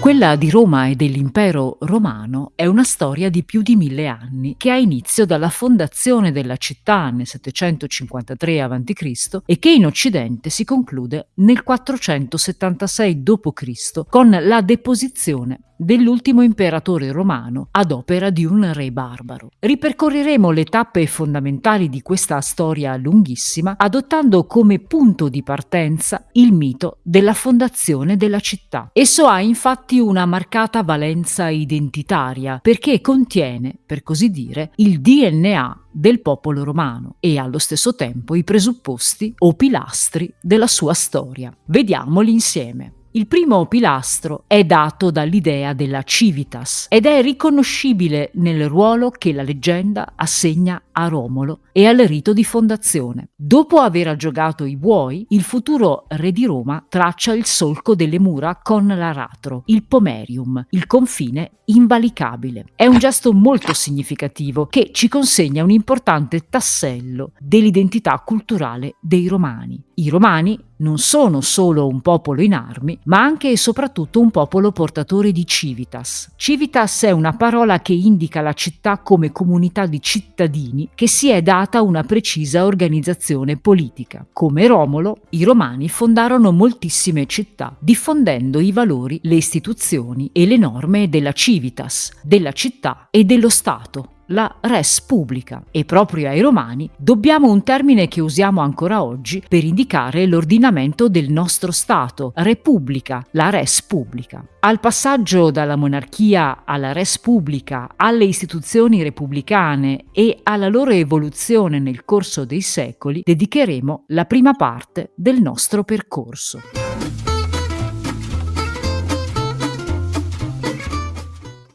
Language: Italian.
Quella di Roma e dell'impero romano è una storia di più di mille anni, che ha inizio dalla fondazione della città nel 753 a.C. e che in Occidente si conclude nel 476 d.C. con la deposizione dell'ultimo imperatore romano ad opera di un re barbaro. Ripercorreremo le tappe fondamentali di questa storia lunghissima adottando come punto di partenza il mito della fondazione della città. Esso ha infatti una marcata valenza identitaria perché contiene, per così dire, il DNA del popolo romano e allo stesso tempo i presupposti o pilastri della sua storia. Vediamoli insieme. Il primo pilastro è dato dall'idea della civitas ed è riconoscibile nel ruolo che la leggenda assegna a Romolo e al rito di fondazione. Dopo aver aggiogato i buoi, il futuro re di Roma traccia il solco delle mura con l'aratro, il pomerium, il confine invalicabile. È un gesto molto significativo che ci consegna un importante tassello dell'identità culturale dei romani. I romani non sono solo un popolo in armi, ma anche e soprattutto un popolo portatore di civitas. Civitas è una parola che indica la città come comunità di cittadini che si è data una precisa organizzazione politica. Come Romolo, i romani fondarono moltissime città, diffondendo i valori, le istituzioni e le norme della civitas, della città e dello Stato la res pubblica e proprio ai romani dobbiamo un termine che usiamo ancora oggi per indicare l'ordinamento del nostro Stato, repubblica, la res pubblica. Al passaggio dalla monarchia alla res pubblica, alle istituzioni repubblicane e alla loro evoluzione nel corso dei secoli dedicheremo la prima parte del nostro percorso.